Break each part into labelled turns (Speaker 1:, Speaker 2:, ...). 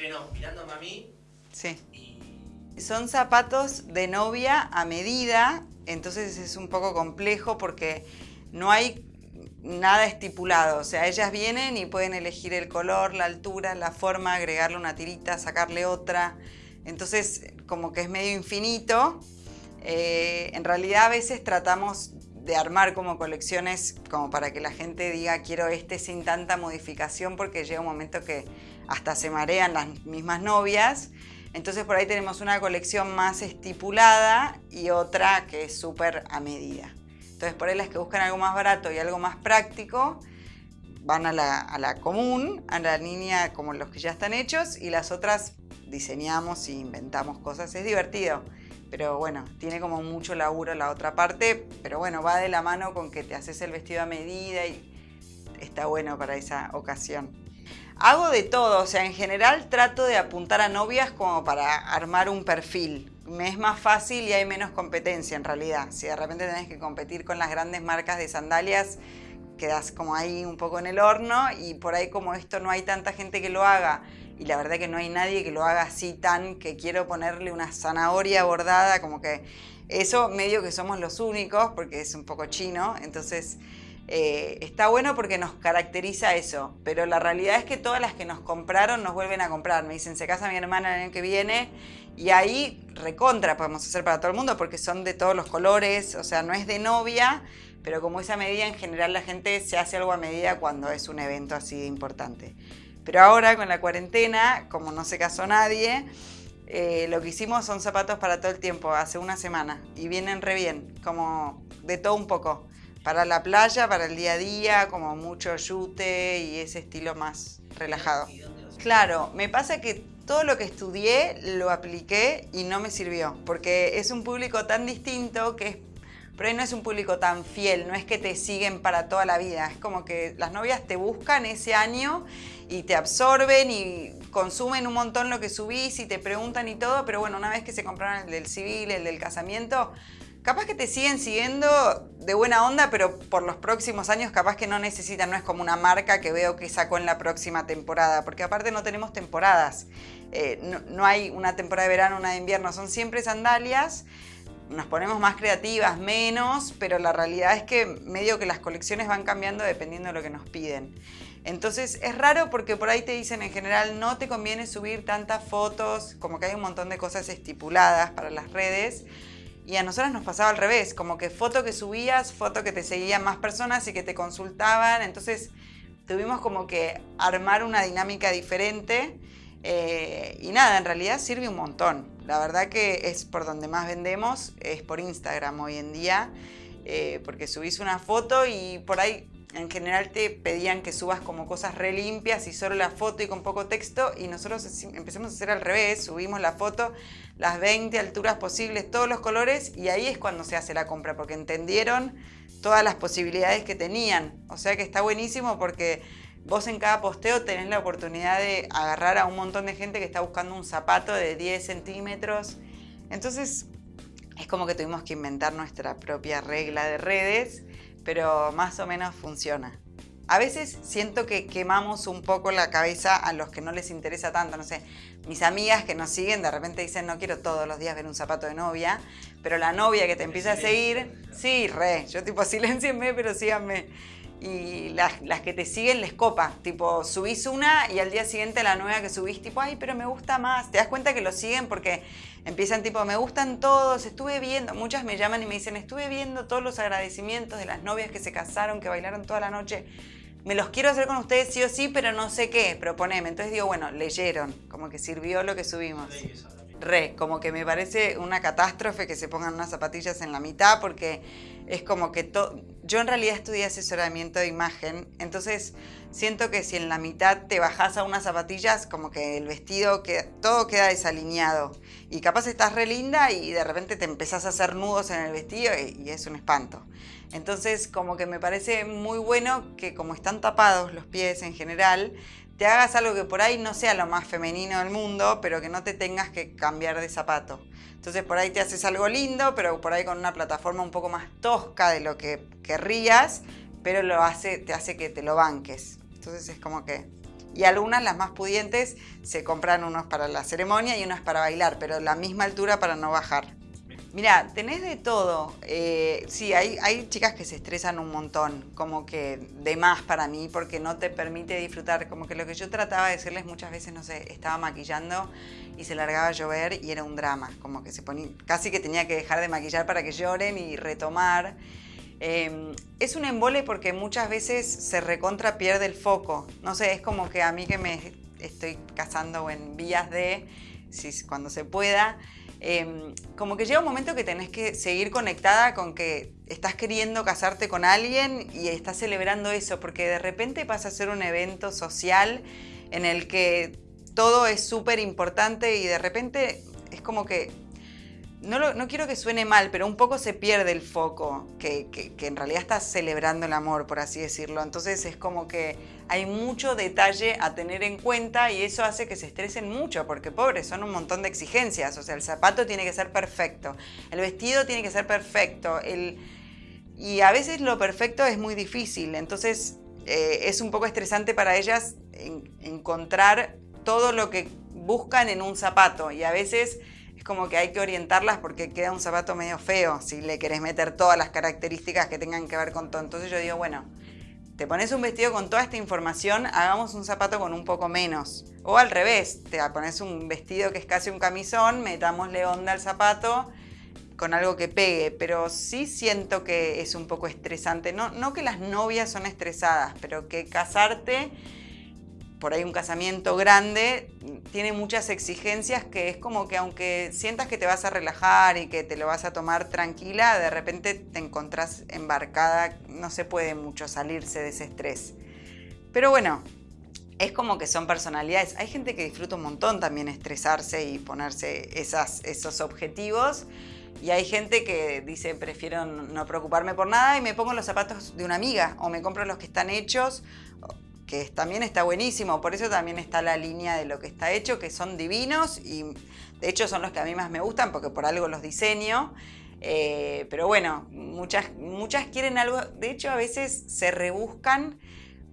Speaker 1: estreno Mirando a mí.
Speaker 2: Sí. Son zapatos de novia a medida, entonces es un poco complejo porque no hay nada estipulado. O sea, ellas vienen y pueden elegir el color, la altura, la forma, agregarle una tirita, sacarle otra. Entonces, como que es medio infinito. Eh, en realidad a veces tratamos de armar como colecciones como para que la gente diga quiero este sin tanta modificación porque llega un momento que hasta se marean las mismas novias. Entonces por ahí tenemos una colección más estipulada y otra que es súper a medida. Entonces por ahí las que buscan algo más barato y algo más práctico van a la, a la común, a la línea como los que ya están hechos y las otras diseñamos e inventamos cosas. Es divertido pero bueno, tiene como mucho laburo la otra parte, pero bueno, va de la mano con que te haces el vestido a medida y está bueno para esa ocasión. Hago de todo, o sea, en general trato de apuntar a novias como para armar un perfil. Me es más fácil y hay menos competencia en realidad. Si de repente tenés que competir con las grandes marcas de sandalias, quedas como ahí un poco en el horno y por ahí como esto no hay tanta gente que lo haga y la verdad que no hay nadie que lo haga así tan que quiero ponerle una zanahoria bordada, como que eso medio que somos los únicos porque es un poco chino, entonces eh, está bueno porque nos caracteriza eso, pero la realidad es que todas las que nos compraron nos vuelven a comprar, me dicen se casa mi hermana el año que viene y ahí recontra podemos hacer para todo el mundo porque son de todos los colores, o sea, no es de novia, pero como esa medida en general la gente se hace algo a medida cuando es un evento así importante. Pero ahora con la cuarentena, como no se casó nadie, eh, lo que hicimos son zapatos para todo el tiempo, hace una semana, y vienen re bien, como de todo un poco. Para la playa, para el día a día, como mucho yute y ese estilo más relajado. Claro, me pasa que todo lo que estudié lo apliqué y no me sirvió, porque es un público tan distinto que es pero ahí no es un público tan fiel, no es que te siguen para toda la vida, es como que las novias te buscan ese año y te absorben y consumen un montón lo que subís y te preguntan y todo, pero bueno, una vez que se compraron el del civil, el del casamiento, capaz que te siguen siguiendo de buena onda, pero por los próximos años capaz que no necesitan, no es como una marca que veo que sacó en la próxima temporada, porque aparte no tenemos temporadas, eh, no, no hay una temporada de verano, una de invierno, son siempre sandalias, nos ponemos más creativas, menos, pero la realidad es que medio que las colecciones van cambiando dependiendo de lo que nos piden. Entonces es raro porque por ahí te dicen en general no te conviene subir tantas fotos, como que hay un montón de cosas estipuladas para las redes. Y a nosotras nos pasaba al revés, como que foto que subías, foto que te seguían más personas y que te consultaban. Entonces tuvimos como que armar una dinámica diferente. Eh, y nada, en realidad sirve un montón. La verdad que es por donde más vendemos, es por Instagram hoy en día, eh, porque subís una foto y por ahí en general te pedían que subas como cosas re limpias y solo la foto y con poco texto y nosotros empezamos a hacer al revés, subimos la foto, las 20 alturas posibles, todos los colores y ahí es cuando se hace la compra porque entendieron todas las posibilidades que tenían. O sea que está buenísimo porque Vos en cada posteo tenés la oportunidad de agarrar a un montón de gente que está buscando un zapato de 10 centímetros. Entonces es como que tuvimos que inventar nuestra propia regla de redes, pero más o menos funciona. A veces siento que quemamos un poco la cabeza a los que no les interesa tanto. No sé, mis amigas que nos siguen de repente dicen no quiero todos los días ver un zapato de novia, pero la novia que te empieza a seguir, sí, re, yo tipo silencienme, pero síganme y las, las, que te siguen les copa. Tipo, subís una y al día siguiente la nueva que subís, tipo, ay, pero me gusta más. Te das cuenta que lo siguen porque empiezan tipo, me gustan todos, estuve viendo, muchas me llaman y me dicen, estuve viendo todos los agradecimientos de las novias que se casaron, que bailaron toda la noche. Me los quiero hacer con ustedes sí o sí, pero no sé qué, proponeme. Entonces digo, bueno, leyeron, como que sirvió lo que subimos. Re, como que me parece una catástrofe que se pongan unas zapatillas en la mitad porque es como que todo... Yo en realidad estudié asesoramiento de imagen, entonces siento que si en la mitad te bajas a unas zapatillas, como que el vestido, que todo queda desalineado. Y capaz estás re linda y de repente te empezás a hacer nudos en el vestido y es un espanto. Entonces como que me parece muy bueno que como están tapados los pies en general, te hagas algo que por ahí no sea lo más femenino del mundo, pero que no te tengas que cambiar de zapato. Entonces por ahí te haces algo lindo, pero por ahí con una plataforma un poco más tosca de lo que querrías, pero lo hace, te hace que te lo banques. Entonces es como que Y algunas, las más pudientes, se compran unos para la ceremonia y unas para bailar, pero la misma altura para no bajar. Mira, tenés de todo. Eh, sí, hay, hay chicas que se estresan un montón, como que de más para mí, porque no te permite disfrutar. Como que lo que yo trataba de decirles muchas veces, no sé, estaba maquillando y se largaba a llover y era un drama. Como que se ponía, casi que tenía que dejar de maquillar para que lloren y retomar. Em, es un embole porque muchas veces se recontra pierde el foco. No sé, es como que a mí que me estoy casando en vías de, si, cuando se pueda, Em, como que llega un momento que tenés que seguir conectada con que estás queriendo casarte con alguien y estás celebrando eso, porque de repente pasa a ser un evento social en el que todo es súper importante y de repente es como que no, quiero que suene mal, pero un poco se pierde el foco, que, en realidad estás celebrando el amor, por así decirlo. Entonces es como que hay mucho detalle a tener en cuenta y eso hace que se estresen mucho, porque pobres, son un montón de exigencias. O sea, el zapato tiene que ser perfecto, el vestido tiene que ser perfecto, y a veces lo perfecto es muy difícil. Entonces eh, es un poco estresante para ellas encontrar todo lo que buscan en un zapato y a veces es como que hay que orientarlas porque queda un zapato medio feo si le querés meter todas las características que tengan que ver con todo. Entonces yo digo, bueno, te pones un vestido con toda esta información, hagamos un zapato con un poco menos. O al revés, te pones un vestido que es casi un camisón, metámosle onda al zapato con algo que pegue, pero sí siento que es un poco estresante. No, no que las novias son estresadas, pero que casarte por ahí un casamiento grande, tiene muchas exigencias que es como que aunque sientas que te vas a relajar y que te lo vas a tomar tranquila, de repente te encontrás embarcada, no se puede mucho salirse de ese estrés. Pero bueno, es como que son personalidades. Hay gente que disfruta un montón también estresarse y ponerse esas, esos objetivos. Y hay gente que dice, prefiero no preocuparme por nada y me pongo los zapatos de una amiga o me compro los que están hechos que también está buenísimo, por eso también está la línea de lo que está hecho, que son divinos y de hecho son los que a mí más me gustan porque por algo los diseño. Eh, pero bueno, muchas, muchas quieren algo, de hecho a veces se rebuscan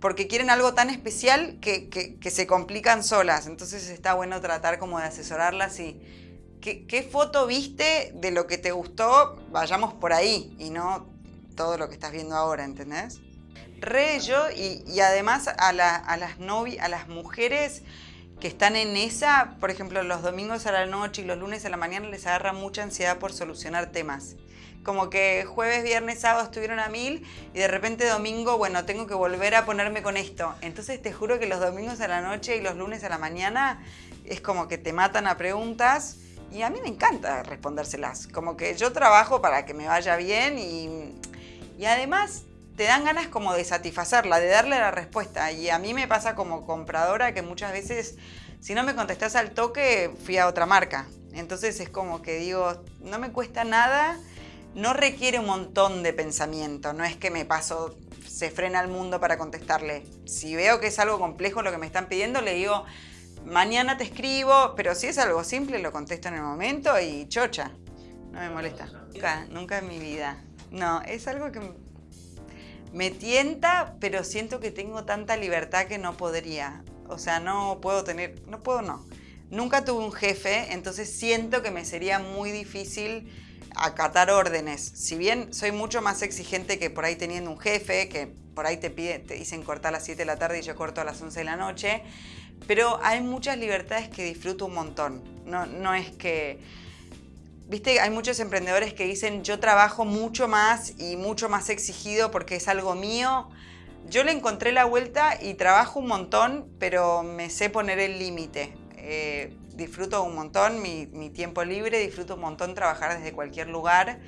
Speaker 2: porque quieren algo tan especial que, que, se complican solas, entonces está bueno tratar como de asesorarlas y ¿qué, ¿qué foto viste de lo que te gustó? Vayamos por ahí y no todo lo que estás viendo ahora, ¿entendés? Re yo y, además a, las novias, a las mujeres que están en esa, por ejemplo, los domingos a la noche y los lunes a la mañana les agarra mucha ansiedad por solucionar temas. Como que jueves, viernes, sábado estuvieron a mil y de repente domingo, bueno, tengo que volver a ponerme con esto. Entonces te juro que los domingos a la noche y los lunes a la mañana es como que te matan a preguntas y a mí me encanta respondérselas. Como que yo trabajo para que me vaya bien y, y además te dan ganas como de satisfacerla, de darle la respuesta. Y a mí me pasa como compradora que muchas veces, si no me contestas al toque, fui a otra marca. Entonces es como que digo, no me cuesta nada, no requiere un montón de pensamiento, no es que me paso, se frena el mundo para contestarle. Si veo que es algo complejo lo que me están pidiendo, le digo, mañana te escribo, pero si es algo simple, lo contesto en el momento y chocha, no me molesta. Nunca, nunca en mi vida. No, es algo que me tienta, pero siento que tengo tanta libertad que no podría. O sea, no puedo tener, no puedo, no. Nunca tuve un jefe, entonces siento que me sería muy difícil acatar órdenes. Si bien soy mucho más exigente que por ahí teniendo un jefe, que por ahí te, pide, te dicen cortar a las 7 de la tarde y yo corto a las 11 de la noche, pero hay muchas libertades que disfruto un montón. No, no es que Viste, hay muchos emprendedores que dicen yo trabajo mucho más y mucho más exigido porque es algo mío. Yo le encontré la vuelta y trabajo un montón, pero me sé poner el límite. Eh, disfruto un montón mi, mi, tiempo libre, disfruto un montón trabajar desde cualquier lugar.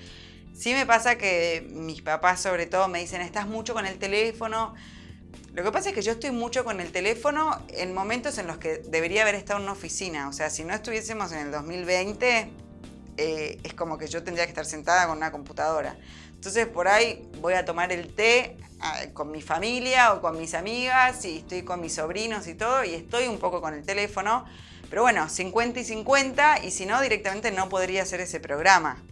Speaker 2: Sí me pasa que mis papás sobre todo me dicen, estás mucho con el teléfono. Lo que pasa es que yo estoy mucho con el teléfono en momentos en los que debería haber estado en una oficina. O sea, si no estuviésemos en el 2020, eh, es como que yo tendría que estar sentada con una computadora. Entonces por ahí voy a tomar el té ah, con mi familia o con mis amigas y estoy con mis sobrinos y todo y estoy un poco con el teléfono. Pero bueno, 50 y 50 y si no directamente no podría hacer ese programa.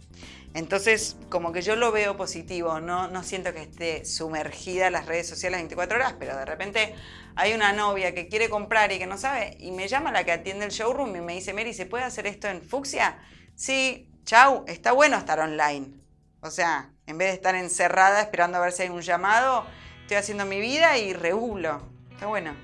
Speaker 2: Entonces, como que yo lo veo positivo, no, no siento que esté sumergida en las redes sociales 24 horas, pero de repente hay una novia que quiere comprar y que no sabe, y me llama la que atiende el showroom y me dice, Mary, ¿se puede hacer esto en fucsia? Sí, chau, está bueno estar online. O sea, en vez de estar encerrada esperando a ver si hay un llamado, estoy haciendo mi vida y regulo. Está bueno.